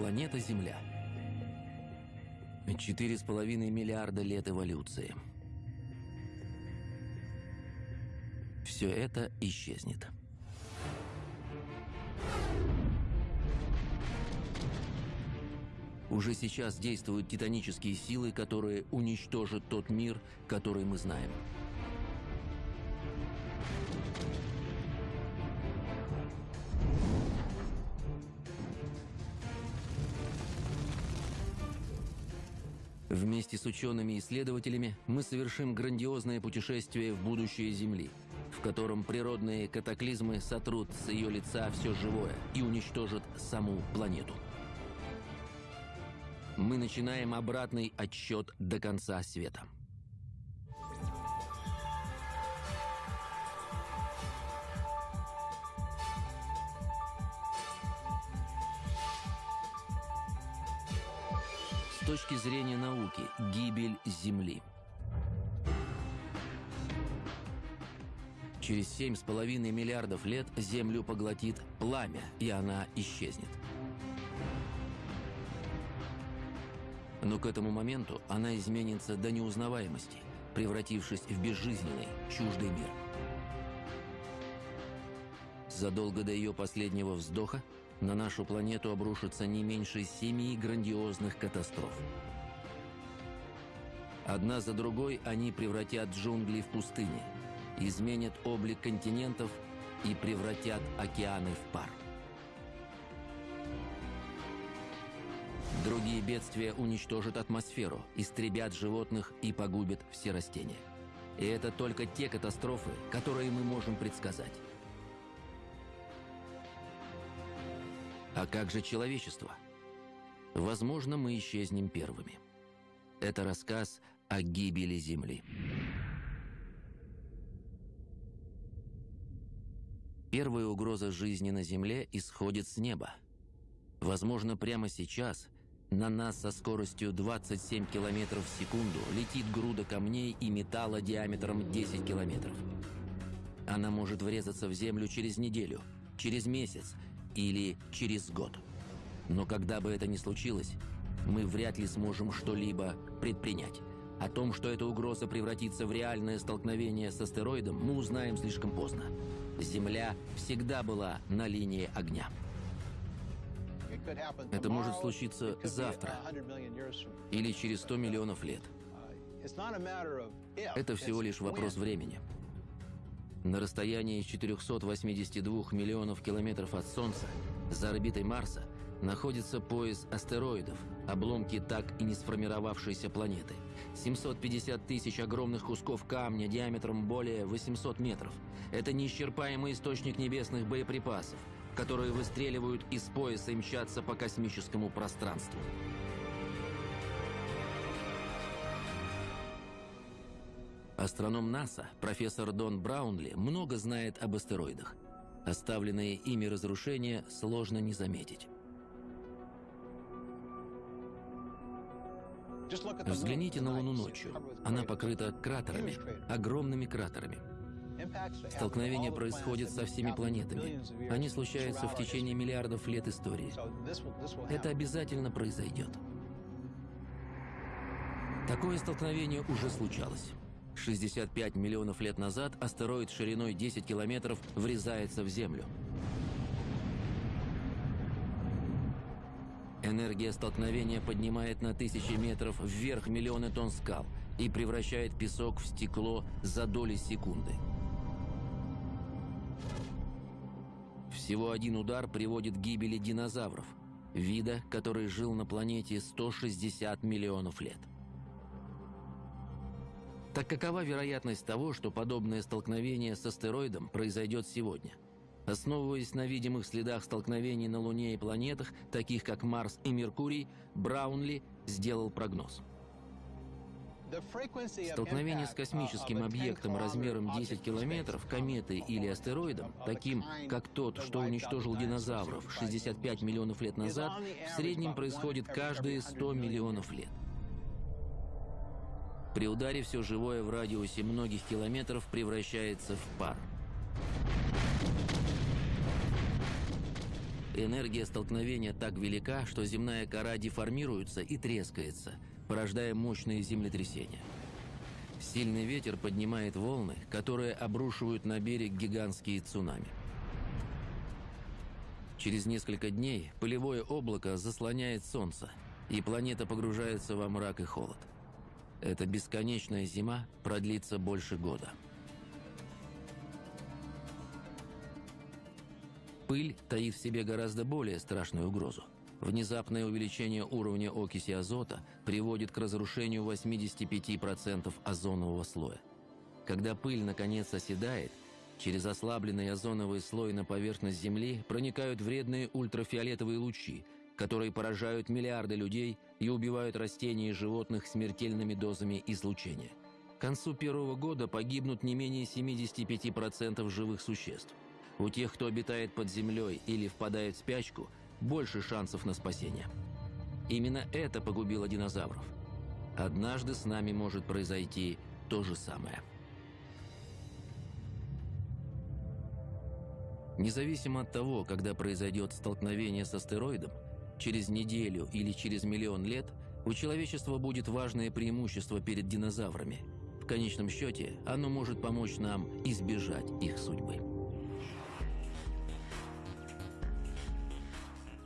планета Земля. Четыре с половиной миллиарда лет эволюции. Все это исчезнет. Уже сейчас действуют титанические силы, которые уничтожат тот мир, который мы знаем. Вместе с учеными и исследователями мы совершим грандиозное путешествие в будущее Земли, в котором природные катаклизмы сотрут с ее лица все живое и уничтожат саму планету мы начинаем обратный отсчет до конца света. Точки зрения науки, гибель Земли. Через 7,5 миллиардов лет Землю поглотит пламя, и она исчезнет. Но к этому моменту она изменится до неузнаваемости, превратившись в безжизненный, чуждый мир. Задолго до ее последнего вздоха на нашу планету обрушится не меньше семи грандиозных катастроф. Одна за другой они превратят джунгли в пустыни, изменят облик континентов и превратят океаны в пар. Другие бедствия уничтожат атмосферу, истребят животных и погубят все растения. И это только те катастрофы, которые мы можем предсказать. А как же человечество? Возможно, мы исчезнем первыми. Это рассказ о гибели Земли. Первая угроза жизни на Земле исходит с неба. Возможно, прямо сейчас – на нас со скоростью 27 км в секунду летит груда камней и металла диаметром 10 километров. Она может врезаться в Землю через неделю, через месяц или через год. Но когда бы это ни случилось, мы вряд ли сможем что-либо предпринять. О том, что эта угроза превратится в реальное столкновение с астероидом, мы узнаем слишком поздно. Земля всегда была на линии огня. Это может случиться завтра или через 100 миллионов лет. Это всего лишь вопрос времени. На расстоянии 482 миллионов километров от Солнца, за орбитой Марса, находится пояс астероидов, обломки так и не сформировавшейся планеты. 750 тысяч огромных кусков камня диаметром более 800 метров. Это неисчерпаемый источник небесных боеприпасов – которые выстреливают из пояса и мчатся по космическому пространству. Астроном НАСА, профессор Дон Браунли, много знает об астероидах. Оставленные ими разрушения сложно не заметить. Взгляните на Луну ночью. Она покрыта кратерами, огромными кратерами. Столкновение происходит со всеми планетами. Они случаются в течение миллиардов лет истории. Это обязательно произойдет. Такое столкновение уже случалось. 65 миллионов лет назад астероид шириной 10 километров врезается в Землю. Энергия столкновения поднимает на тысячи метров вверх миллионы тонн скал и превращает песок в стекло за доли секунды. Всего один удар приводит к гибели динозавров, вида, который жил на планете 160 миллионов лет. Так какова вероятность того, что подобное столкновение с астероидом произойдет сегодня? Основываясь на видимых следах столкновений на Луне и планетах, таких как Марс и Меркурий, Браунли сделал прогноз – Столкновение с космическим объектом размером 10 километров, кометой или астероидом, таким как тот, что уничтожил динозавров 65 миллионов лет назад, в среднем происходит каждые 100 миллионов лет. При ударе все живое в радиусе многих километров превращается в пар. Энергия столкновения так велика, что земная кора деформируется и трескается, порождая мощные землетрясения. Сильный ветер поднимает волны, которые обрушивают на берег гигантские цунами. Через несколько дней пылевое облако заслоняет солнце, и планета погружается во мрак и холод. Эта бесконечная зима продлится больше года. Пыль таит в себе гораздо более страшную угрозу. Внезапное увеличение уровня окиси азота приводит к разрушению 85% озонового слоя. Когда пыль наконец оседает, через ослабленный озоновый слой на поверхность Земли проникают вредные ультрафиолетовые лучи, которые поражают миллиарды людей и убивают растения и животных смертельными дозами излучения. К концу первого года погибнут не менее 75% живых существ. У тех, кто обитает под землей или впадает в спячку – больше шансов на спасение. Именно это погубило динозавров. Однажды с нами может произойти то же самое. Независимо от того, когда произойдет столкновение с астероидом, через неделю или через миллион лет у человечества будет важное преимущество перед динозаврами. В конечном счете, оно может помочь нам избежать их судьбы.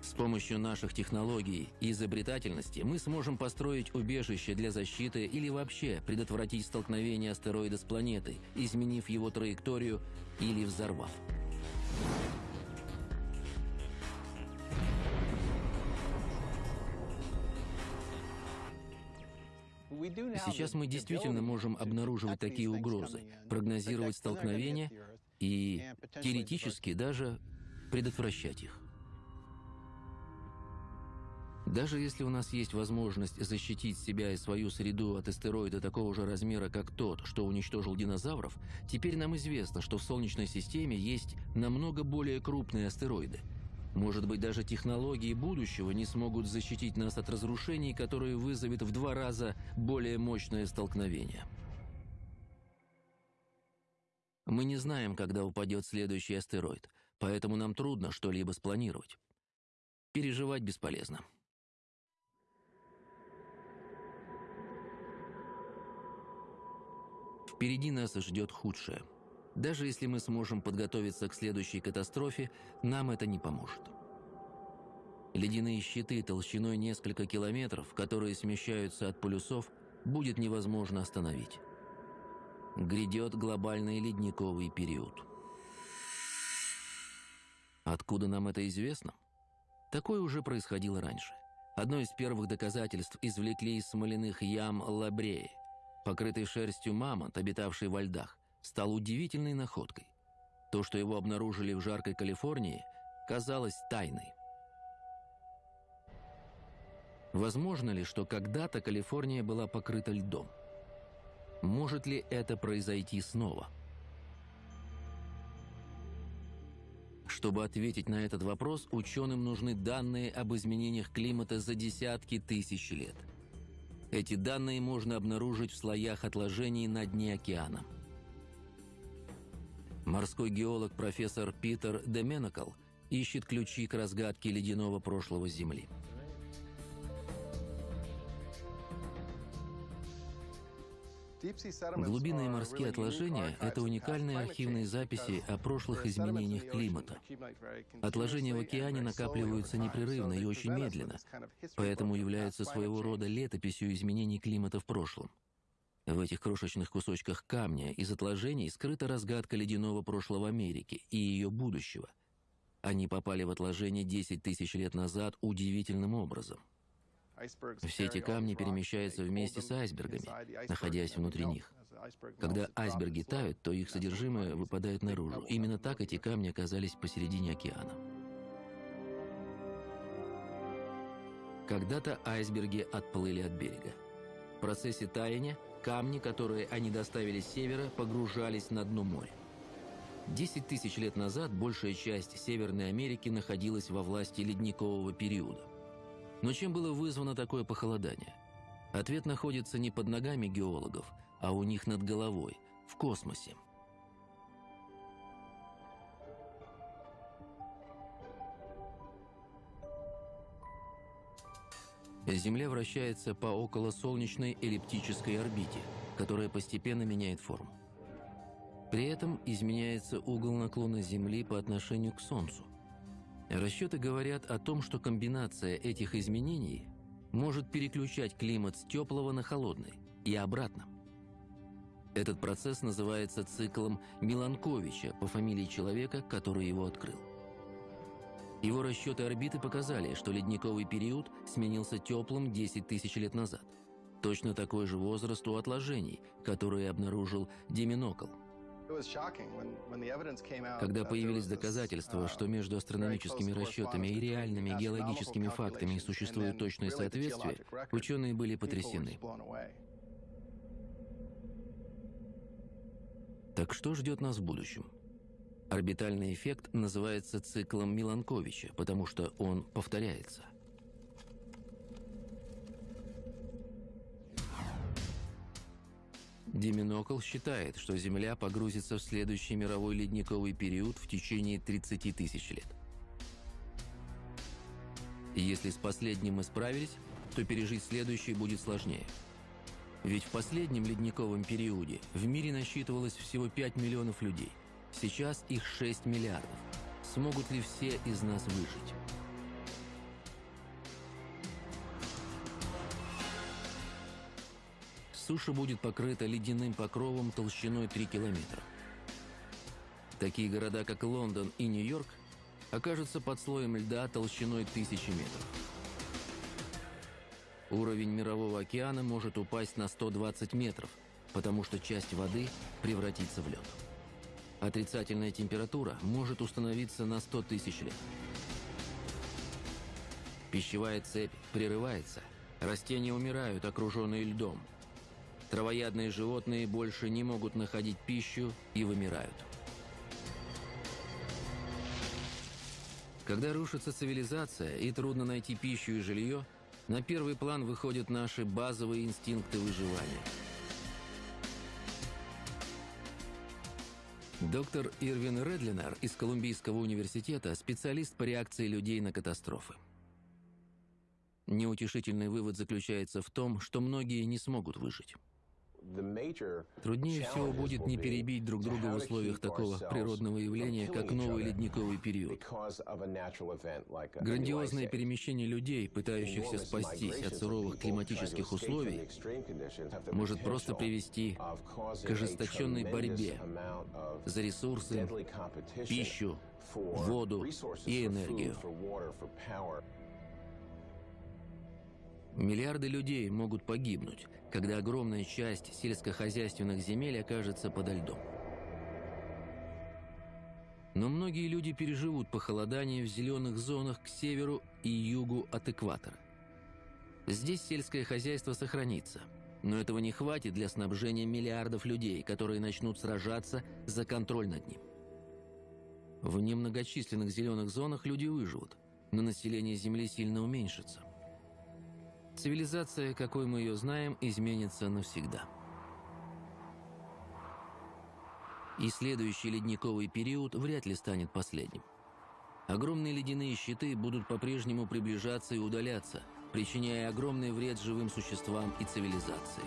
С помощью наших технологий и изобретательности мы сможем построить убежище для защиты или вообще предотвратить столкновение астероида с планетой, изменив его траекторию или взорвав. Сейчас мы действительно можем обнаруживать такие угрозы, прогнозировать столкновения и теоретически даже предотвращать их. Даже если у нас есть возможность защитить себя и свою среду от астероида такого же размера, как тот, что уничтожил динозавров, теперь нам известно, что в Солнечной системе есть намного более крупные астероиды. Может быть, даже технологии будущего не смогут защитить нас от разрушений, которые вызовет в два раза более мощное столкновение. Мы не знаем, когда упадет следующий астероид, поэтому нам трудно что-либо спланировать. Переживать бесполезно. Впереди нас ждет худшее. Даже если мы сможем подготовиться к следующей катастрофе, нам это не поможет. Ледяные щиты толщиной несколько километров, которые смещаются от полюсов, будет невозможно остановить. Грядет глобальный ледниковый период. Откуда нам это известно? Такое уже происходило раньше. Одно из первых доказательств извлекли из смоляных ям Лабреи – Покрытый шерстью мамонт, обитавший во льдах, стал удивительной находкой. То, что его обнаружили в жаркой Калифорнии, казалось тайной. Возможно ли, что когда-то Калифорния была покрыта льдом? Может ли это произойти снова? Чтобы ответить на этот вопрос, ученым нужны данные об изменениях климата за десятки тысяч лет – эти данные можно обнаружить в слоях отложений на дне океана. Морской геолог профессор Питер Деменакл ищет ключи к разгадке ледяного прошлого Земли. Глубинные морские отложения – это уникальные архивные записи о прошлых изменениях климата. Отложения в океане накапливаются непрерывно и очень медленно, поэтому являются своего рода летописью изменений климата в прошлом. В этих крошечных кусочках камня из отложений скрыта разгадка ледяного прошлого Америки и ее будущего. Они попали в отложение 10 тысяч лет назад удивительным образом – все эти камни перемещаются вместе с айсбергами, находясь внутри них. Когда айсберги тают, то их содержимое выпадает наружу. Именно так эти камни оказались посередине океана. Когда-то айсберги отплыли от берега. В процессе таяния камни, которые они доставили с севера, погружались на дно моря. Десять тысяч лет назад большая часть Северной Америки находилась во власти ледникового периода. Но чем было вызвано такое похолодание? Ответ находится не под ногами геологов, а у них над головой, в космосе. Земля вращается по околосолнечной эллиптической орбите, которая постепенно меняет форму. При этом изменяется угол наклона Земли по отношению к Солнцу. Расчеты говорят о том, что комбинация этих изменений может переключать климат с теплого на холодный и обратно. Этот процесс называется циклом Миланковича по фамилии человека, который его открыл. Его расчеты орбиты показали, что ледниковый период сменился теплым 10 тысяч лет назад. Точно такой же возраст у отложений, которые обнаружил Деминокл. Когда появились доказательства, что между астрономическими расчетами и реальными геологическими фактами существует точное соответствие, ученые были потрясены. Так что ждет нас в будущем? Орбитальный эффект называется циклом Миланковича, потому что он повторяется. Деминокл считает, что Земля погрузится в следующий мировой ледниковый период в течение 30 тысяч лет. Если с последним мы справились, то пережить следующий будет сложнее. Ведь в последнем ледниковом периоде в мире насчитывалось всего 5 миллионов людей. Сейчас их 6 миллиардов. Смогут ли все из нас выжить? суша будет покрыта ледяным покровом толщиной 3 километра. Такие города, как Лондон и Нью-Йорк, окажутся под слоем льда толщиной тысячи метров. Уровень Мирового океана может упасть на 120 метров, потому что часть воды превратится в лед. Отрицательная температура может установиться на 100 тысяч лет. Пищевая цепь прерывается, растения умирают, окруженные льдом – Травоядные животные больше не могут находить пищу и вымирают. Когда рушится цивилизация и трудно найти пищу и жилье, на первый план выходят наши базовые инстинкты выживания. Доктор Ирвин Редлинер из Колумбийского университета – специалист по реакции людей на катастрофы. Неутешительный вывод заключается в том, что многие не смогут выжить. Труднее всего будет не перебить друг друга в условиях такого природного явления, как новый ледниковый период. Грандиозное перемещение людей, пытающихся спастись от суровых климатических условий, может просто привести к ожесточенной борьбе за ресурсы, пищу, воду и энергию. Миллиарды людей могут погибнуть, когда огромная часть сельскохозяйственных земель окажется подо льдом. Но многие люди переживут похолодание в зеленых зонах к северу и югу от экватора. Здесь сельское хозяйство сохранится, но этого не хватит для снабжения миллиардов людей, которые начнут сражаться за контроль над ним. В немногочисленных зеленых зонах люди выживут, но население Земли сильно уменьшится – Цивилизация, какой мы ее знаем, изменится навсегда. И следующий ледниковый период вряд ли станет последним. Огромные ледяные щиты будут по-прежнему приближаться и удаляться, причиняя огромный вред живым существам и цивилизации.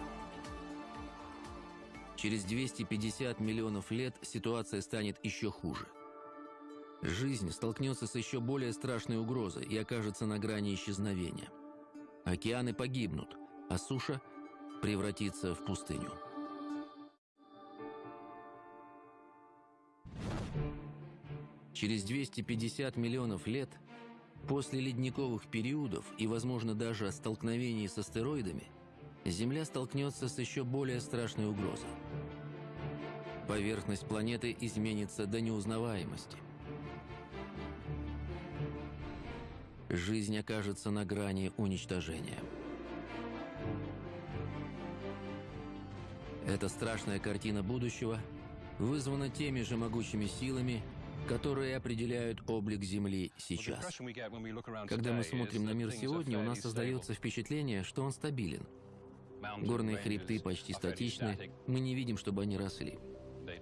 Через 250 миллионов лет ситуация станет еще хуже. Жизнь столкнется с еще более страшной угрозой и окажется на грани исчезновения – Океаны погибнут, а суша превратится в пустыню. Через 250 миллионов лет, после ледниковых периодов и, возможно, даже столкновений с астероидами, Земля столкнется с еще более страшной угрозой. Поверхность планеты изменится до неузнаваемости. Жизнь окажется на грани уничтожения. Эта страшная картина будущего вызвана теми же могучими силами, которые определяют облик Земли сейчас. Когда мы смотрим на мир сегодня, у нас создается впечатление, что он стабилен. Горные хребты почти статичны, мы не видим, чтобы они росли.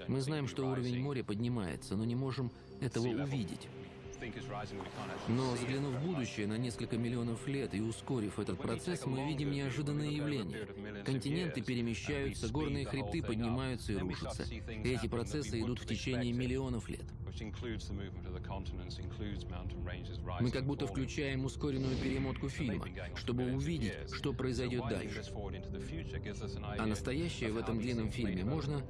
Мы знаем, что уровень моря поднимается, но не можем этого увидеть. Но взглянув в будущее на несколько миллионов лет и ускорив этот процесс, мы видим неожиданное явление. Континенты перемещаются, горные хребты поднимаются и рушатся. Эти процессы идут в течение миллионов лет. Мы как будто включаем ускоренную перемотку фильма, чтобы увидеть, что произойдет дальше. А настоящее в этом длинном фильме можно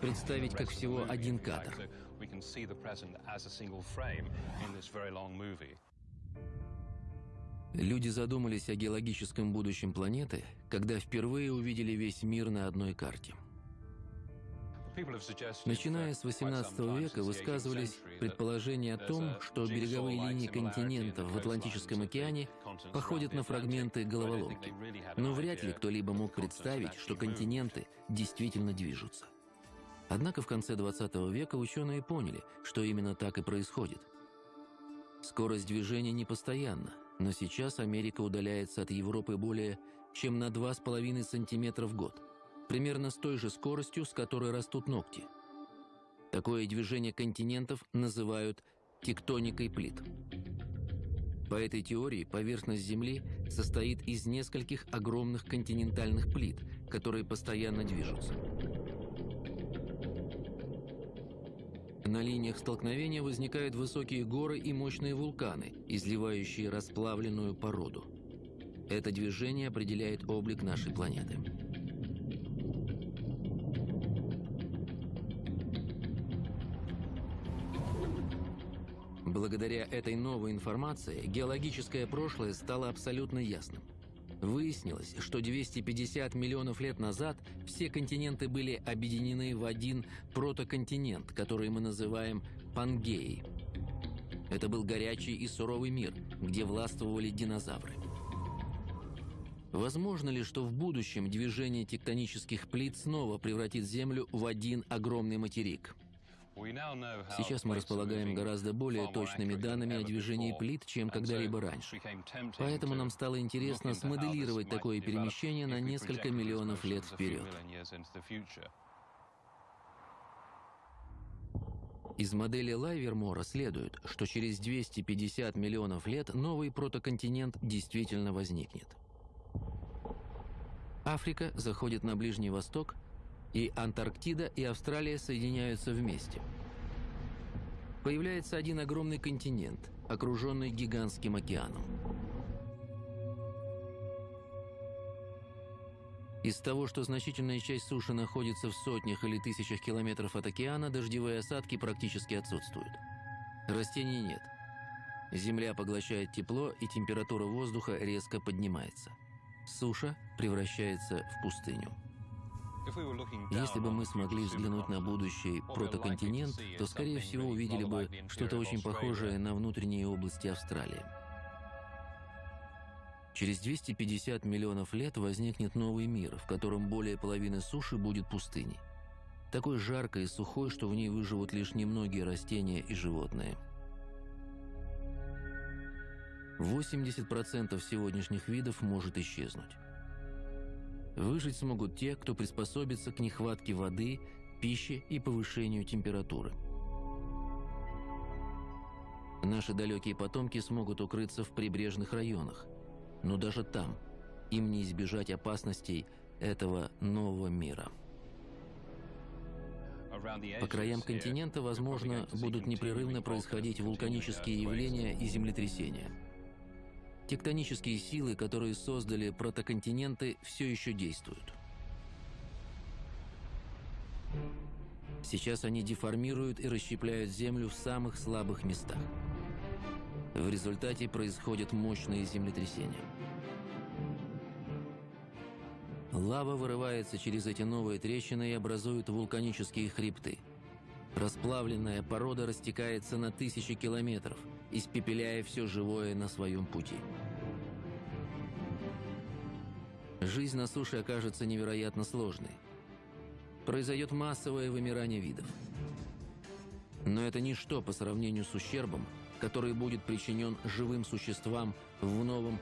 представить как всего один кадр. Люди задумались о геологическом будущем планеты, когда впервые увидели весь мир на одной карте. Начиная с XVIII века высказывались предположения о том, что береговые линии континентов в Атлантическом океане походят на фрагменты головоломки. Но вряд ли кто-либо мог представить, что континенты действительно движутся. Однако в конце 20 века ученые поняли, что именно так и происходит. Скорость движения непостоянна, но сейчас Америка удаляется от Европы более чем на 2,5 сантиметра в год, примерно с той же скоростью, с которой растут ногти. Такое движение континентов называют тектоникой плит. По этой теории поверхность Земли состоит из нескольких огромных континентальных плит, которые постоянно движутся. На линиях столкновения возникают высокие горы и мощные вулканы, изливающие расплавленную породу. Это движение определяет облик нашей планеты. Благодаря этой новой информации геологическое прошлое стало абсолютно ясным. Выяснилось, что 250 миллионов лет назад все континенты были объединены в один протоконтинент, который мы называем Пангеей. Это был горячий и суровый мир, где властвовали динозавры. Возможно ли, что в будущем движение тектонических плит снова превратит Землю в один огромный материк – Сейчас мы располагаем гораздо более точными данными о движении плит, чем когда-либо раньше. Поэтому нам стало интересно смоделировать такое перемещение на несколько миллионов лет вперед. Из модели Лайвермора следует, что через 250 миллионов лет новый протоконтинент действительно возникнет. Африка заходит на Ближний Восток – и Антарктида и Австралия соединяются вместе. Появляется один огромный континент, окруженный гигантским океаном. Из того, что значительная часть суши находится в сотнях или тысячах километров от океана, дождевые осадки практически отсутствуют. Растений нет. Земля поглощает тепло, и температура воздуха резко поднимается. Суша превращается в пустыню. Если бы мы смогли взглянуть на будущий протоконтинент, то, скорее всего, увидели бы что-то очень похожее на внутренние области Австралии. Через 250 миллионов лет возникнет новый мир, в котором более половины суши будет пустыней. Такой жаркой и сухой, что в ней выживут лишь немногие растения и животные. 80% сегодняшних видов может исчезнуть. Выжить смогут те, кто приспособится к нехватке воды, пищи и повышению температуры. Наши далекие потомки смогут укрыться в прибрежных районах, но даже там им не избежать опасностей этого нового мира. По краям континента, возможно, будут непрерывно происходить вулканические явления и землетрясения – Тектонические силы, которые создали протоконтиненты, все еще действуют. Сейчас они деформируют и расщепляют Землю в самых слабых местах. В результате происходят мощные землетрясения. Лава вырывается через эти новые трещины и образует вулканические хребты. Расплавленная порода растекается на тысячи километров – испепеляя все живое на своем пути. Жизнь на суше окажется невероятно сложной. Произойдет массовое вымирание видов. Но это ничто по сравнению с ущербом, который будет причинен живым существам в новом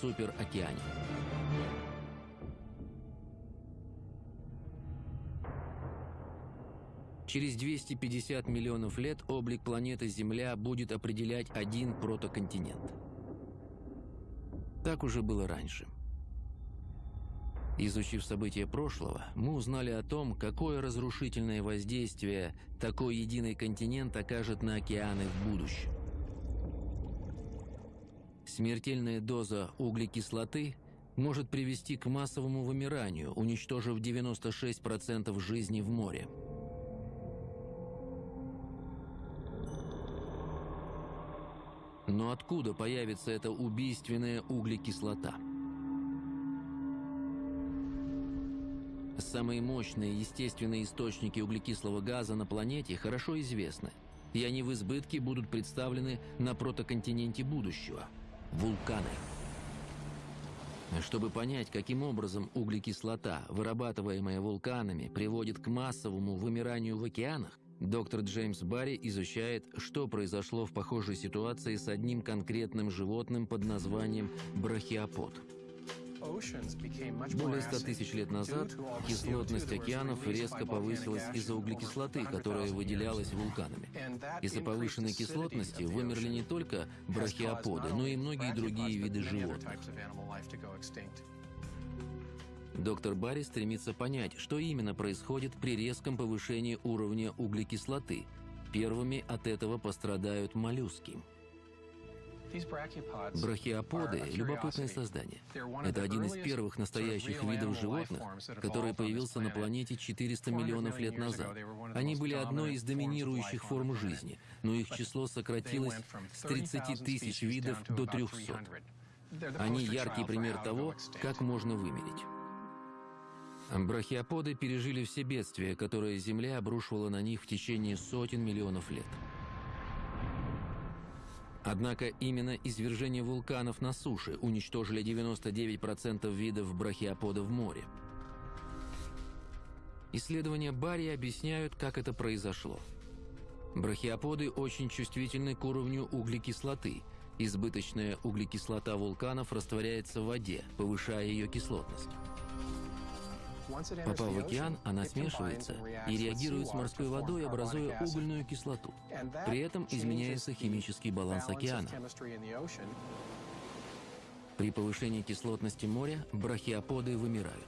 суперокеане. Через 250 миллионов лет облик планеты Земля будет определять один протоконтинент. Так уже было раньше. Изучив события прошлого, мы узнали о том, какое разрушительное воздействие такой единый континент окажет на океаны в будущем. Смертельная доза углекислоты может привести к массовому вымиранию, уничтожив 96% жизни в море. Но откуда появится эта убийственная углекислота? Самые мощные естественные источники углекислого газа на планете хорошо известны, и они в избытке будут представлены на протоконтиненте будущего – вулканы. Чтобы понять, каким образом углекислота, вырабатываемая вулканами, приводит к массовому вымиранию в океанах, доктор Джеймс Барри изучает, что произошло в похожей ситуации с одним конкретным животным под названием брахиопод – более 100 тысяч лет назад кислотность океанов резко повысилась из-за углекислоты, которая выделялась вулканами. Из-за повышенной кислотности вымерли не только брахиоподы, но и многие другие виды животных. Доктор Барри стремится понять, что именно происходит при резком повышении уровня углекислоты. Первыми от этого пострадают моллюски. Брахиоподы – любопытное создание. Это один из первых настоящих видов животных, который появился на планете 400 миллионов лет назад. Они были одной из доминирующих форм жизни, но их число сократилось с 30 тысяч видов до 300. Они яркий пример того, как можно вымереть. Брахиоподы пережили все бедствия, которые Земля обрушивала на них в течение сотен миллионов лет. Однако именно извержение вулканов на суше уничтожили 99% видов брахиоподов в море. Исследования Барри объясняют, как это произошло. Брахиоподы очень чувствительны к уровню углекислоты. Избыточная углекислота вулканов растворяется в воде, повышая ее кислотность. Попав в океан, она смешивается и реагирует с морской водой, образуя угольную кислоту. При этом изменяется химический баланс океана. При повышении кислотности моря брахиоподы вымирают.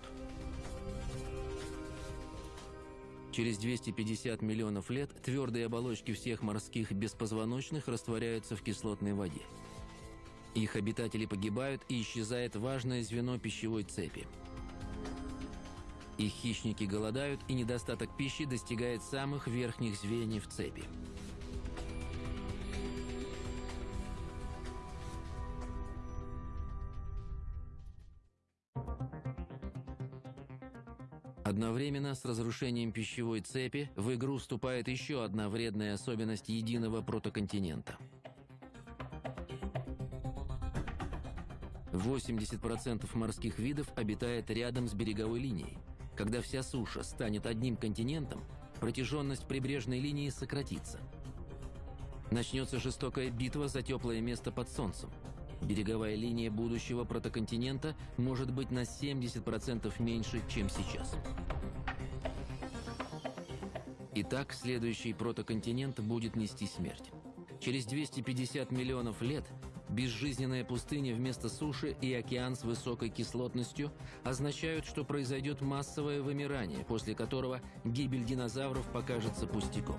Через 250 миллионов лет твердые оболочки всех морских беспозвоночных растворяются в кислотной воде. Их обитатели погибают и исчезает важное звено пищевой цепи – их хищники голодают, и недостаток пищи достигает самых верхних звеньев цепи. Одновременно с разрушением пищевой цепи в игру вступает еще одна вредная особенность единого протоконтинента. 80% морских видов обитает рядом с береговой линией. Когда вся суша станет одним континентом, протяженность прибрежной линии сократится. Начнется жестокая битва за теплое место под солнцем. Береговая линия будущего протоконтинента может быть на 70% меньше, чем сейчас. Итак, следующий протоконтинент будет нести смерть. Через 250 миллионов лет Безжизненная пустыня вместо суши и океан с высокой кислотностью означают, что произойдет массовое вымирание, после которого гибель динозавров покажется пустяком.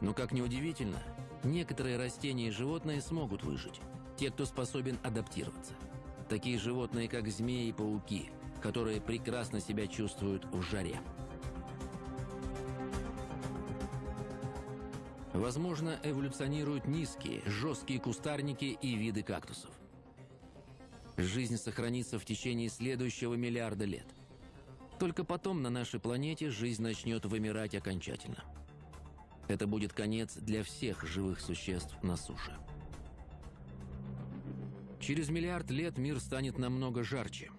Но, как ни удивительно, некоторые растения и животные смогут выжить. Те, кто способен адаптироваться. Такие животные, как змеи и пауки, которые прекрасно себя чувствуют в жаре. Возможно, эволюционируют низкие, жесткие кустарники и виды кактусов. Жизнь сохранится в течение следующего миллиарда лет. Только потом на нашей планете жизнь начнет вымирать окончательно. Это будет конец для всех живых существ на суше. Через миллиард лет мир станет намного жарче.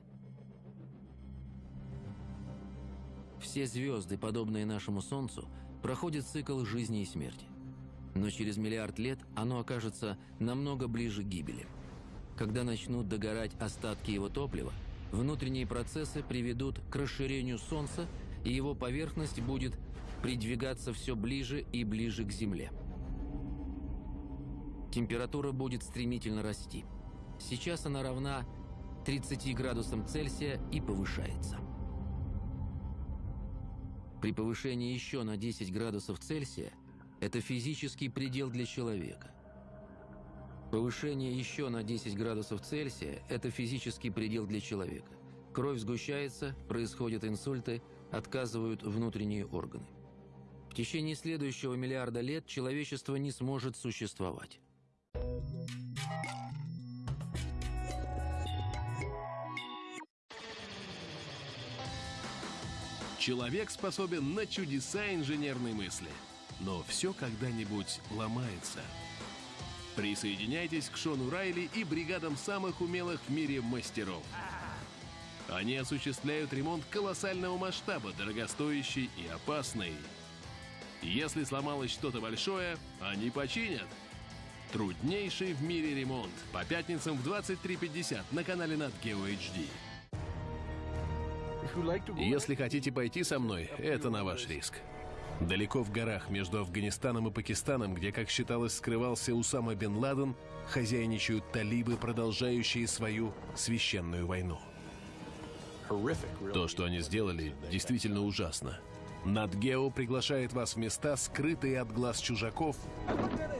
Все звезды, подобные нашему Солнцу, проходят цикл жизни и смерти но через миллиард лет оно окажется намного ближе к гибели. Когда начнут догорать остатки его топлива, внутренние процессы приведут к расширению Солнца, и его поверхность будет придвигаться все ближе и ближе к Земле. Температура будет стремительно расти. Сейчас она равна 30 градусам Цельсия и повышается. При повышении еще на 10 градусов Цельсия это физический предел для человека. Повышение еще на 10 градусов Цельсия – это физический предел для человека. Кровь сгущается, происходят инсульты, отказывают внутренние органы. В течение следующего миллиарда лет человечество не сможет существовать. Человек способен на чудеса инженерной мысли. Но все когда-нибудь ломается. Присоединяйтесь к Шону Райли и бригадам самых умелых в мире мастеров. Они осуществляют ремонт колоссального масштаба, дорогостоящий и опасный. Если сломалось что-то большое, они починят. Труднейший в мире ремонт. По пятницам в 23.50 на канале Nat Geo HD. Если хотите пойти со мной, это на ваш риск. Далеко в горах между Афганистаном и Пакистаном, где, как считалось, скрывался Усама бен Ладен, хозяйничают талибы, продолжающие свою священную войну. То, что они сделали, действительно ужасно. Надгео приглашает вас в места, скрытые от глаз чужаков.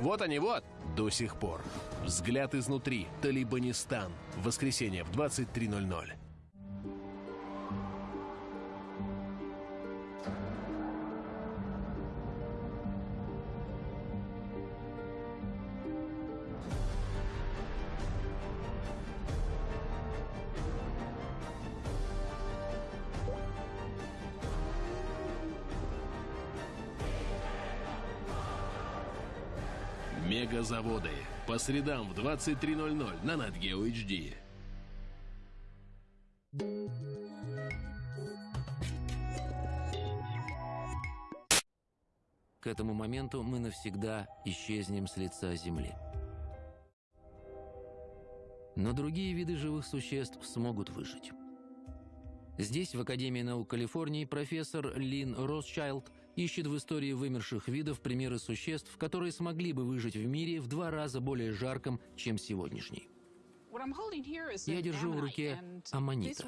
Вот они, вот! До сих пор. Взгляд изнутри. Талибанистан. Воскресенье в 23.00. Средам в 23.00 на NatGeo HD. К этому моменту мы навсегда исчезнем с лица Земли. Но другие виды живых существ смогут выжить. Здесь, в Академии наук Калифорнии, профессор Лин Росчайлд ищет в истории вымерших видов примеры существ, которые смогли бы выжить в мире в два раза более жарком, чем сегодняшний. Я держу в руке аммонита.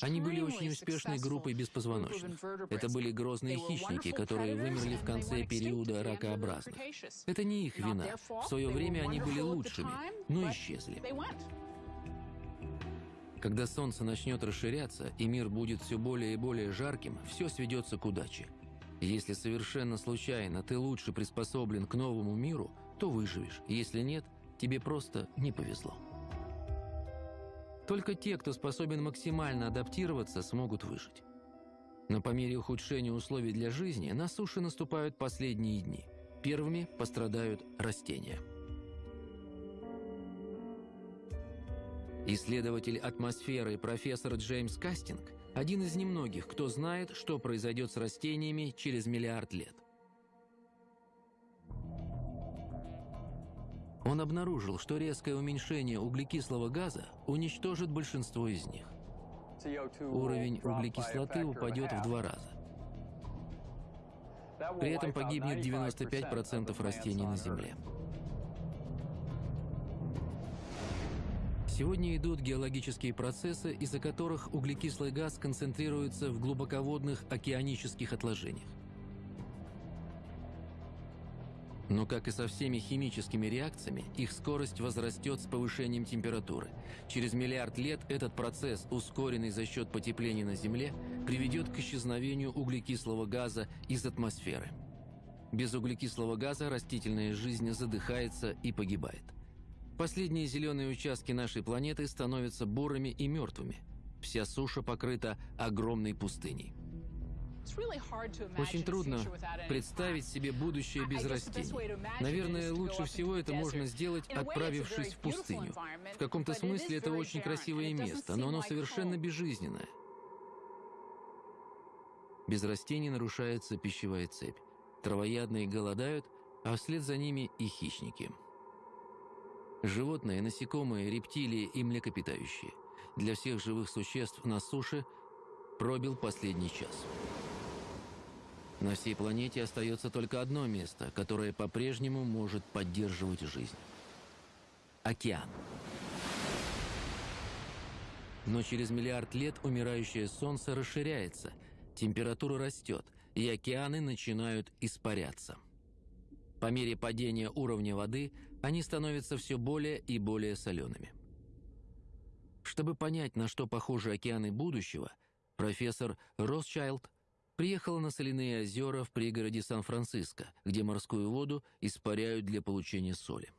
Они были очень успешной группой беспозвоночных. Это были грозные хищники, которые вымерли в конце периода ракообразных. Это не их вина. В свое время они были лучшими, но исчезли. Когда солнце начнет расширяться, и мир будет все более и более жарким, все сведется к удаче. Если совершенно случайно ты лучше приспособлен к новому миру, то выживешь. Если нет, тебе просто не повезло. Только те, кто способен максимально адаптироваться, смогут выжить. Но по мере ухудшения условий для жизни на суше наступают последние дни. Первыми пострадают растения. Исследователь атмосферы профессор Джеймс Кастинг – один из немногих, кто знает, что произойдет с растениями через миллиард лет. Он обнаружил, что резкое уменьшение углекислого газа уничтожит большинство из них. Уровень углекислоты упадет в два раза. При этом погибнет 95% растений на Земле. Сегодня идут геологические процессы, из-за которых углекислый газ концентрируется в глубоководных океанических отложениях. Но, как и со всеми химическими реакциями, их скорость возрастет с повышением температуры. Через миллиард лет этот процесс, ускоренный за счет потепления на Земле, приведет к исчезновению углекислого газа из атмосферы. Без углекислого газа растительная жизнь задыхается и погибает. Последние зеленые участки нашей планеты становятся бурыми и мертвыми. Вся суша покрыта огромной пустыней. Очень трудно представить себе будущее без растений. Наверное, лучше всего это можно сделать, отправившись в пустыню. В каком-то смысле это очень красивое место, но оно совершенно безжизненное. Без растений нарушается пищевая цепь. Травоядные голодают, а вслед за ними и хищники – Животные, насекомые, рептилии и млекопитающие. Для всех живых существ на суше пробил последний час. На всей планете остается только одно место, которое по-прежнему может поддерживать жизнь. Океан. Но через миллиард лет умирающее Солнце расширяется, температура растет, и океаны начинают испаряться. По мере падения уровня воды они становятся все более и более солеными. Чтобы понять, на что похожи океаны будущего, профессор Росчайлд приехала на соляные озера в пригороде Сан-Франциско, где морскую воду испаряют для получения соли.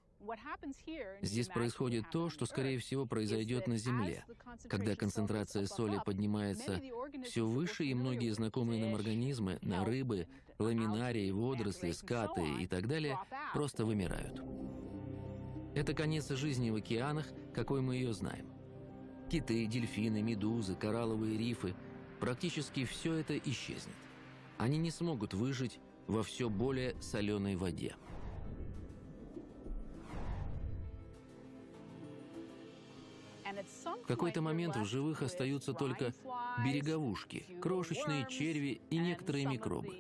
Здесь происходит то, что, скорее всего, произойдет на Земле. Когда концентрация соли поднимается все выше, и многие знакомые нам организмы, на рыбы, ламинарии, водоросли, скаты и так далее, просто вымирают. Это конец жизни в океанах, какой мы ее знаем. Киты, дельфины, медузы, коралловые рифы – практически все это исчезнет. Они не смогут выжить во все более соленой воде. В какой-то момент в живых остаются только береговушки, крошечные черви и некоторые микробы.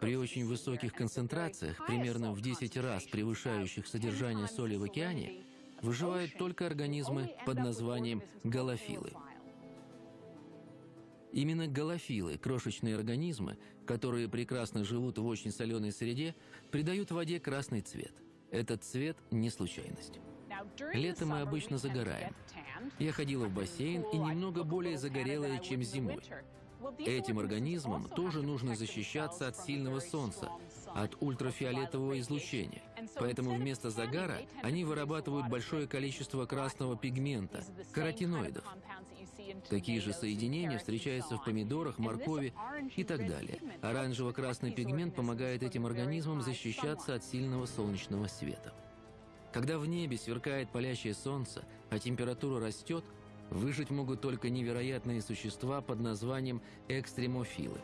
При очень высоких концентрациях, примерно в 10 раз превышающих содержание соли в океане, выживают только организмы под названием галофилы. Именно галофилы, крошечные организмы, которые прекрасно живут в очень соленой среде, придают воде красный цвет. Этот цвет не случайность. Летом мы обычно загораем. Я ходила в бассейн и немного более загорелая, чем зимой. Этим организмам тоже нужно защищаться от сильного солнца, от ультрафиолетового излучения. Поэтому вместо загара они вырабатывают большое количество красного пигмента, каротиноидов. Такие же соединения встречаются в помидорах, моркови и так далее. Оранжево-красный пигмент помогает этим организмам защищаться от сильного солнечного света. Когда в небе сверкает палящее солнце, а температура растет, выжить могут только невероятные существа под названием экстремофилы.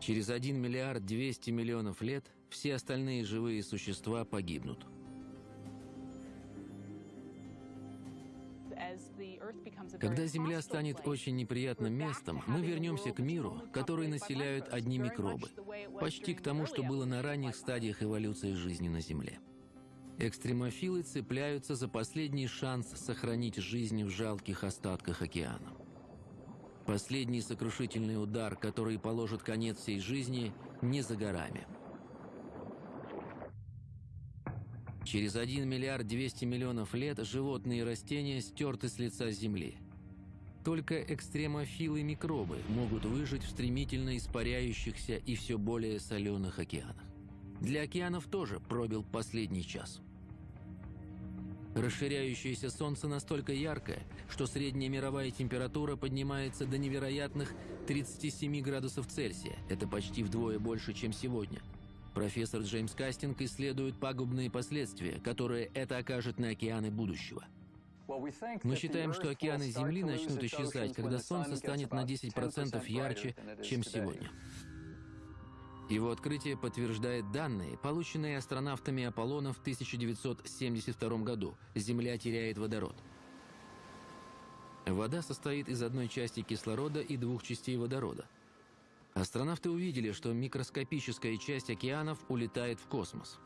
Через 1 миллиард 200 миллионов лет все остальные живые существа погибнут. Когда Земля станет очень неприятным местом, мы вернемся к миру, который населяют одни микробы, почти к тому, что было на ранних стадиях эволюции жизни на Земле. Экстремофилы цепляются за последний шанс сохранить жизнь в жалких остатках океана. Последний сокрушительный удар, который положит конец всей жизни, не за горами – Через 1 миллиард 200 миллионов лет животные и растения стерты с лица Земли. Только экстремофилы микробы могут выжить в стремительно испаряющихся и все более соленых океанах. Для океанов тоже пробил последний час. Расширяющееся Солнце настолько яркое, что средняя мировая температура поднимается до невероятных 37 градусов Цельсия. Это почти вдвое больше, чем сегодня – Профессор Джеймс Кастинг исследует пагубные последствия, которые это окажет на океаны будущего. Мы считаем, что океаны Земли начнут исчезать, когда Солнце станет на 10% ярче, чем сегодня. Его открытие подтверждает данные, полученные астронавтами Аполлона в 1972 году. Земля теряет водород. Вода состоит из одной части кислорода и двух частей водорода – Астронавты увидели, что микроскопическая часть океанов улетает в космос.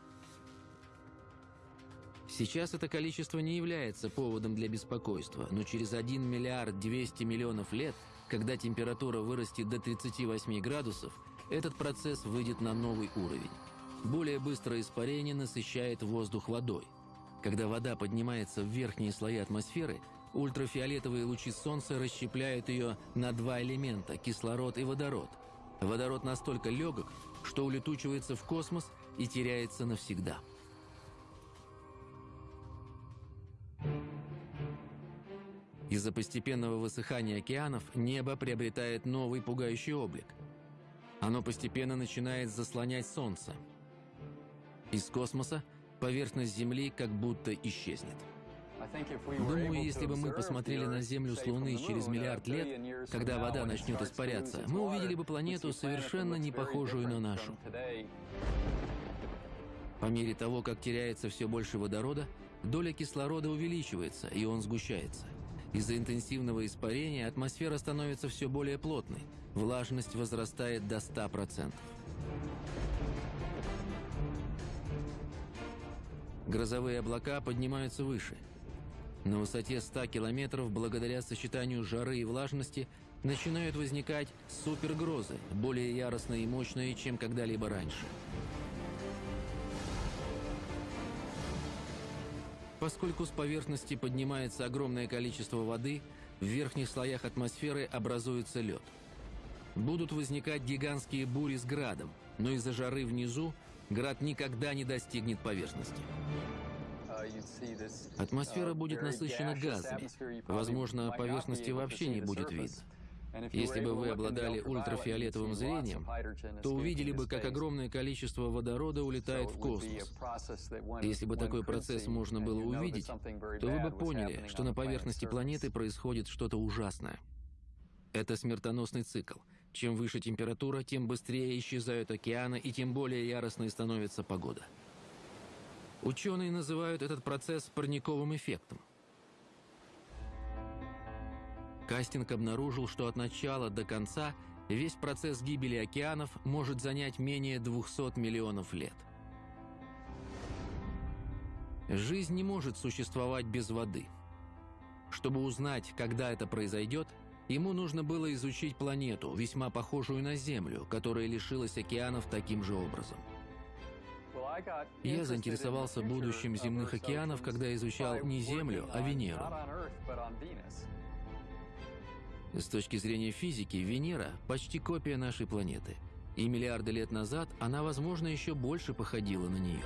Сейчас это количество не является поводом для беспокойства, но через 1 миллиард 200 миллионов лет, когда температура вырастет до 38 градусов, этот процесс выйдет на новый уровень. Более быстрое испарение насыщает воздух водой. Когда вода поднимается в верхние слои атмосферы, ультрафиолетовые лучи Солнца расщепляют ее на два элемента – кислород и водород – Водород настолько легок, что улетучивается в космос и теряется навсегда. Из-за постепенного высыхания океанов небо приобретает новый пугающий облик. Оно постепенно начинает заслонять Солнце. Из космоса поверхность Земли как будто исчезнет. Думаю, если бы мы посмотрели на Землю с Луны через миллиард лет, когда вода начнет испаряться, мы увидели бы планету, совершенно не похожую на нашу. По мере того, как теряется все больше водорода, доля кислорода увеличивается, и он сгущается. Из-за интенсивного испарения атмосфера становится все более плотной. Влажность возрастает до 100%. Грозовые облака поднимаются выше. На высоте 100 километров, благодаря сочетанию жары и влажности, начинают возникать супергрозы, более яростные и мощные, чем когда-либо раньше. Поскольку с поверхности поднимается огромное количество воды, в верхних слоях атмосферы образуется лед. Будут возникать гигантские бури с градом, но из-за жары внизу град никогда не достигнет поверхности. Атмосфера будет насыщена газами. Возможно, поверхности вообще не будет видно. Если бы вы обладали ультрафиолетовым зрением, то увидели бы, как огромное количество водорода улетает в космос. Если бы такой процесс можно было увидеть, то вы бы поняли, что на поверхности планеты происходит что-то ужасное. Это смертоносный цикл. Чем выше температура, тем быстрее исчезают океаны и тем более яростной становится погода. Ученые называют этот процесс парниковым эффектом. Кастинг обнаружил, что от начала до конца весь процесс гибели океанов может занять менее 200 миллионов лет. Жизнь не может существовать без воды. Чтобы узнать, когда это произойдет, ему нужно было изучить планету, весьма похожую на Землю, которая лишилась океанов таким же образом. Я заинтересовался будущим земных океанов, когда изучал не Землю, а Венеру. С точки зрения физики, Венера – почти копия нашей планеты. И миллиарды лет назад она, возможно, еще больше походила на нее.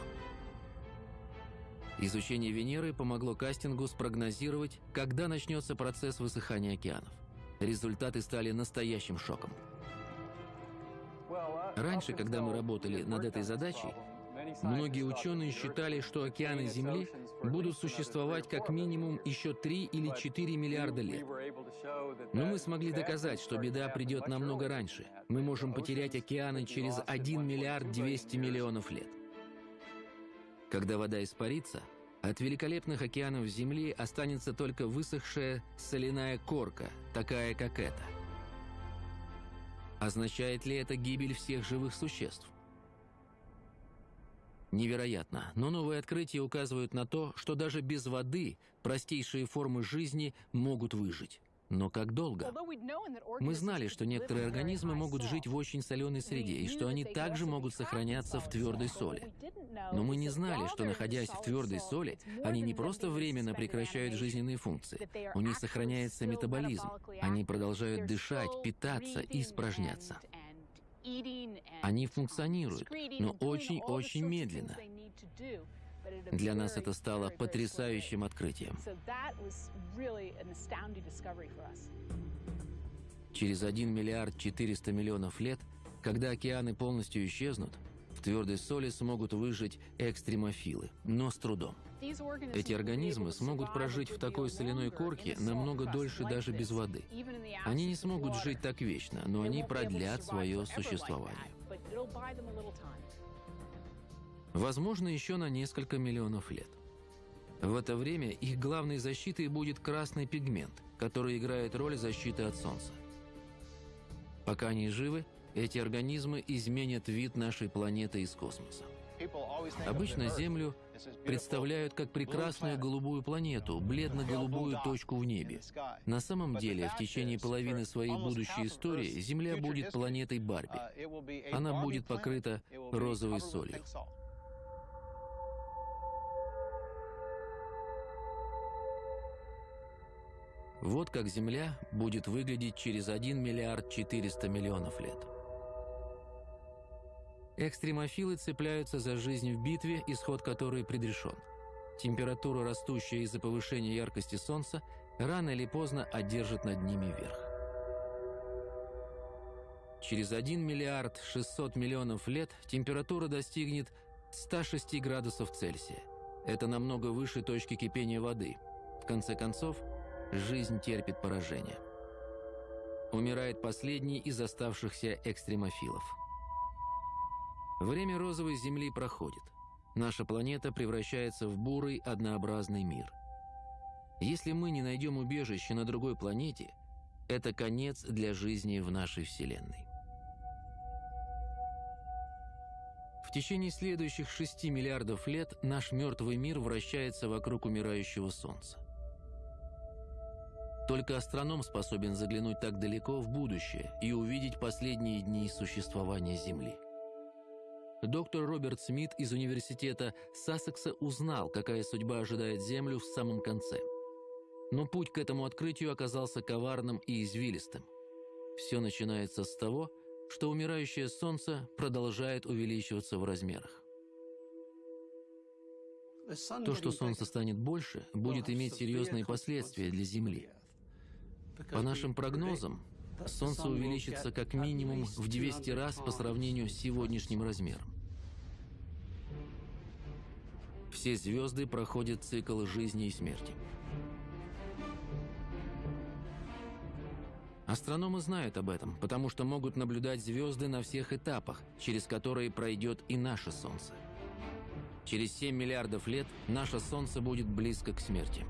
Изучение Венеры помогло кастингу спрогнозировать, когда начнется процесс высыхания океанов. Результаты стали настоящим шоком. Раньше, когда мы работали над этой задачей, Многие ученые считали, что океаны Земли будут существовать как минимум еще 3 или 4 миллиарда лет. Но мы смогли доказать, что беда придет намного раньше. Мы можем потерять океаны через 1 миллиард 200 миллионов лет. Когда вода испарится, от великолепных океанов Земли останется только высохшая соляная корка, такая как эта. Означает ли это гибель всех живых существ? Невероятно, но новые открытия указывают на то, что даже без воды простейшие формы жизни могут выжить. Но как долго? Мы знали, что некоторые организмы могут жить в очень соленой среде, и что они также могут сохраняться в твердой соли. Но мы не знали, что, находясь в твердой соли, они не просто временно прекращают жизненные функции. У них сохраняется метаболизм. Они продолжают дышать, питаться и испражняться. Они функционируют, но очень-очень медленно. Для нас это стало потрясающим открытием. Через 1 миллиард 400 миллионов лет, когда океаны полностью исчезнут, в твердой соли смогут выжить экстремофилы, но с трудом. Эти организмы смогут прожить в такой соляной корке намного дольше даже без воды. Они не смогут жить так вечно, но они продлят свое существование. Возможно, еще на несколько миллионов лет. В это время их главной защитой будет красный пигмент, который играет роль защиты от Солнца. Пока они живы, эти организмы изменят вид нашей планеты из космоса. Обычно Землю представляют как прекрасную голубую планету, бледно-голубую точку в небе. На самом деле, в течение половины своей будущей истории Земля будет планетой Барби. Она будет покрыта розовой солью. Вот как Земля будет выглядеть через 1 миллиард 400 миллионов лет. Экстремофилы цепляются за жизнь в битве, исход которой предрешен. Температура, растущая из-за повышения яркости Солнца, рано или поздно одержит над ними верх. Через 1 миллиард 600 миллионов лет температура достигнет 106 градусов Цельсия. Это намного выше точки кипения воды. В конце концов, жизнь терпит поражение. Умирает последний из оставшихся экстремофилов – Время розовой Земли проходит. Наша планета превращается в бурый, однообразный мир. Если мы не найдем убежище на другой планете, это конец для жизни в нашей Вселенной. В течение следующих 6 миллиардов лет наш мертвый мир вращается вокруг умирающего Солнца. Только астроном способен заглянуть так далеко в будущее и увидеть последние дни существования Земли. Доктор Роберт Смит из университета Сассекса узнал, какая судьба ожидает Землю в самом конце. Но путь к этому открытию оказался коварным и извилистым. Все начинается с того, что умирающее Солнце продолжает увеличиваться в размерах. То, что Солнце станет больше, будет иметь серьезные последствия для Земли. По нашим прогнозам, Солнце увеличится как минимум в 200 раз по сравнению с сегодняшним размером. Все звезды проходят цикл жизни и смерти. Астрономы знают об этом, потому что могут наблюдать звезды на всех этапах, через которые пройдет и наше Солнце. Через 7 миллиардов лет наше Солнце будет близко к смерти.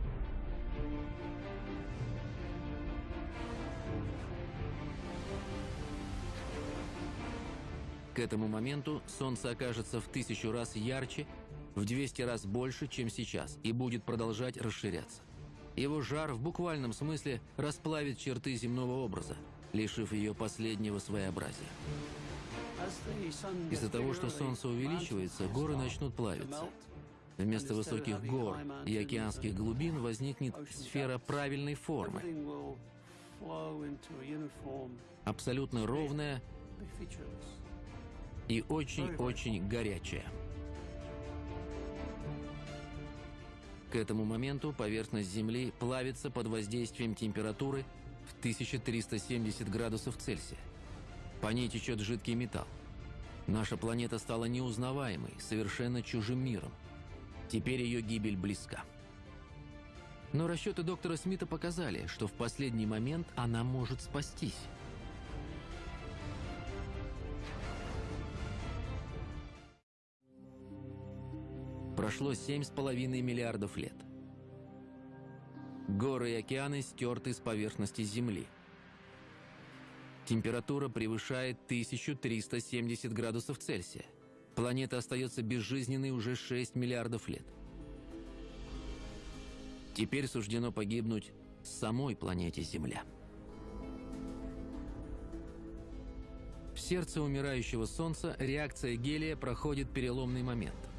К этому моменту Солнце окажется в тысячу раз ярче, в 200 раз больше, чем сейчас, и будет продолжать расширяться. Его жар в буквальном смысле расплавит черты земного образа, лишив ее последнего своеобразия. Из-за того, что Солнце увеличивается, горы начнут плавиться. Вместо высоких гор и океанских глубин возникнет сфера правильной формы, абсолютно ровная и очень-очень горячая. К этому моменту поверхность Земли плавится под воздействием температуры в 1370 градусов Цельсия. По ней течет жидкий металл. Наша планета стала неузнаваемой, совершенно чужим миром. Теперь ее гибель близка. Но расчеты доктора Смита показали, что в последний момент она может спастись. Прошло 7,5 миллиардов лет. Горы и океаны стерты с поверхности Земли. Температура превышает 1370 градусов Цельсия. Планета остается безжизненной уже 6 миллиардов лет. Теперь суждено погибнуть самой планете Земля. В сердце умирающего Солнца реакция гелия проходит переломный момент.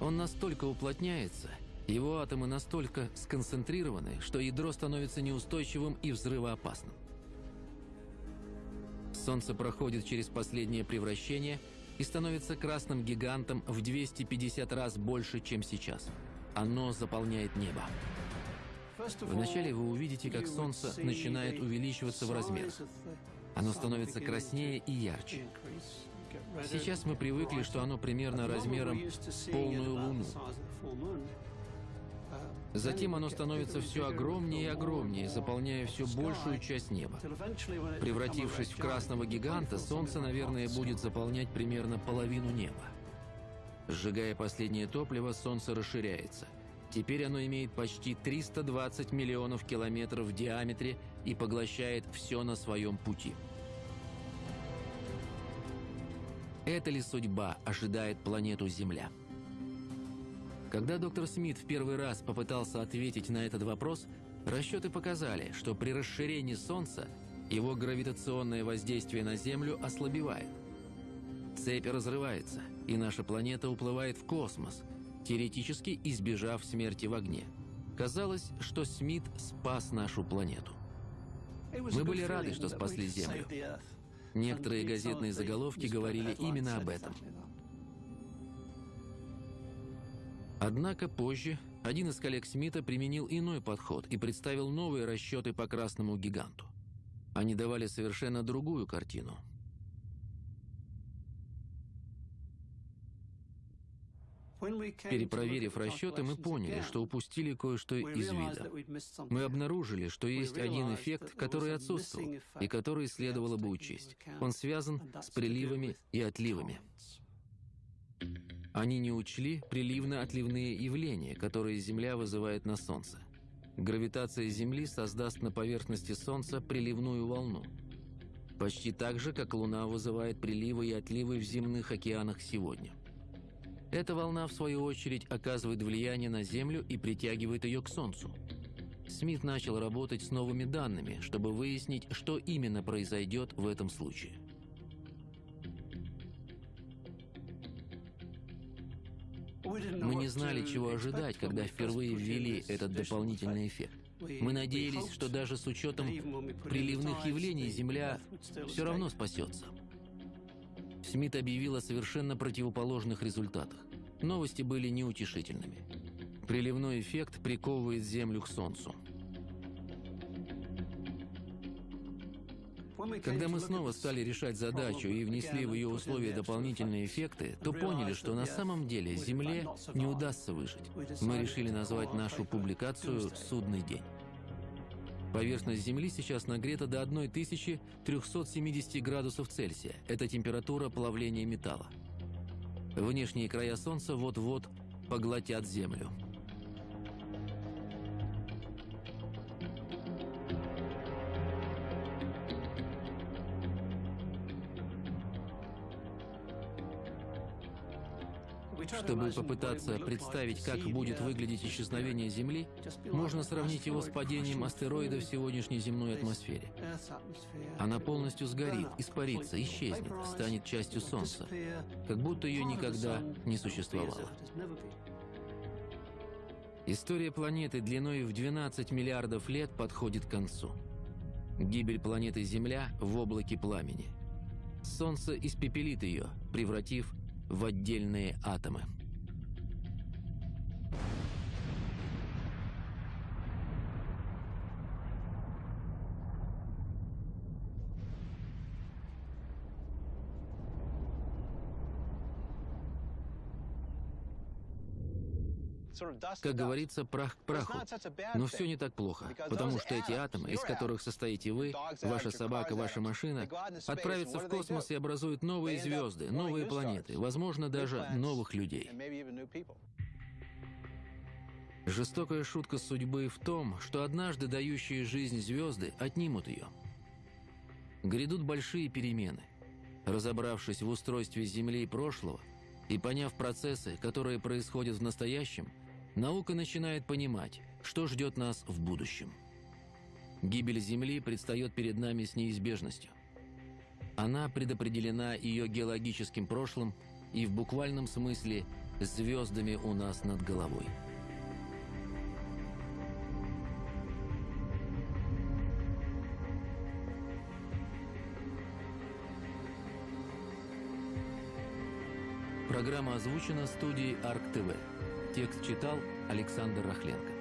Он настолько уплотняется, его атомы настолько сконцентрированы, что ядро становится неустойчивым и взрывоопасным. Солнце проходит через последнее превращение и становится красным гигантом в 250 раз больше, чем сейчас. Оно заполняет небо. Вначале вы увидите, как Солнце начинает увеличиваться в размерах. Оно становится краснее и ярче. Сейчас мы привыкли, что оно примерно размером полную Луну. Затем оно становится все огромнее и огромнее, заполняя все большую часть неба. Превратившись в красного гиганта, Солнце, наверное, будет заполнять примерно половину неба. Сжигая последнее топливо, Солнце расширяется. Теперь оно имеет почти 320 миллионов километров в диаметре и поглощает все на своем пути. Это ли судьба ожидает планету Земля? Когда доктор Смит в первый раз попытался ответить на этот вопрос, расчеты показали, что при расширении Солнца его гравитационное воздействие на Землю ослабевает. Цепь разрывается, и наша планета уплывает в космос, теоретически избежав смерти в огне. Казалось, что Смит спас нашу планету. Мы были рады, что спасли Землю. Некоторые газетные заголовки говорили именно об этом. Однако позже один из коллег Смита применил иной подход и представил новые расчеты по красному гиганту. Они давали совершенно другую картину – Перепроверив расчеты, мы поняли, что упустили кое-что из вида. Мы обнаружили, что есть один эффект, который отсутствовал, и который следовало бы учесть. Он связан с приливами и отливами. Они не учли приливно-отливные явления, которые Земля вызывает на Солнце. гравитация Земли создаст на поверхности Солнца приливную волну. Почти так же, как Луна вызывает приливы и отливы в земных океанах сегодня. Эта волна, в свою очередь, оказывает влияние на Землю и притягивает ее к Солнцу. Смит начал работать с новыми данными, чтобы выяснить, что именно произойдет в этом случае. Мы не знали, чего ожидать, когда впервые ввели этот дополнительный эффект. Мы надеялись, что даже с учетом приливных явлений Земля все равно спасется. Смит объявил о совершенно противоположных результатах. Новости были неутешительными. Приливной эффект приковывает Землю к Солнцу. Когда мы снова стали решать задачу и внесли в ее условия дополнительные эффекты, то поняли, что на самом деле Земле не удастся выжить. Мы решили назвать нашу публикацию «Судный день». Поверхность Земли сейчас нагрета до 1370 градусов Цельсия. Это температура плавления металла. Внешние края Солнца вот-вот поглотят Землю. Чтобы попытаться представить, как будет выглядеть исчезновение Земли, можно сравнить его с падением астероида в сегодняшней земной атмосфере. Она полностью сгорит, испарится, исчезнет, станет частью Солнца, как будто ее никогда не существовало. История планеты длиной в 12 миллиардов лет подходит к концу. Гибель планеты Земля в облаке пламени. Солнце испепелит ее, превратив в отдельные атомы. Как говорится, прах к праху. Но все не так плохо, потому что эти атомы, из которых состоите вы, ваша собака, ваша машина, отправятся в космос и образуют новые звезды, новые планеты, возможно, даже новых людей. Жестокая шутка судьбы в том, что однажды дающие жизнь звезды отнимут ее. Грядут большие перемены. Разобравшись в устройстве Земли прошлого и поняв процессы, которые происходят в настоящем – наука начинает понимать, что ждет нас в будущем. Гибель Земли предстает перед нами с неизбежностью. Она предопределена ее геологическим прошлым и в буквальном смысле звездами у нас над головой. Программа озвучена студией Арк ТВ. Текст читал Александр Рахленко.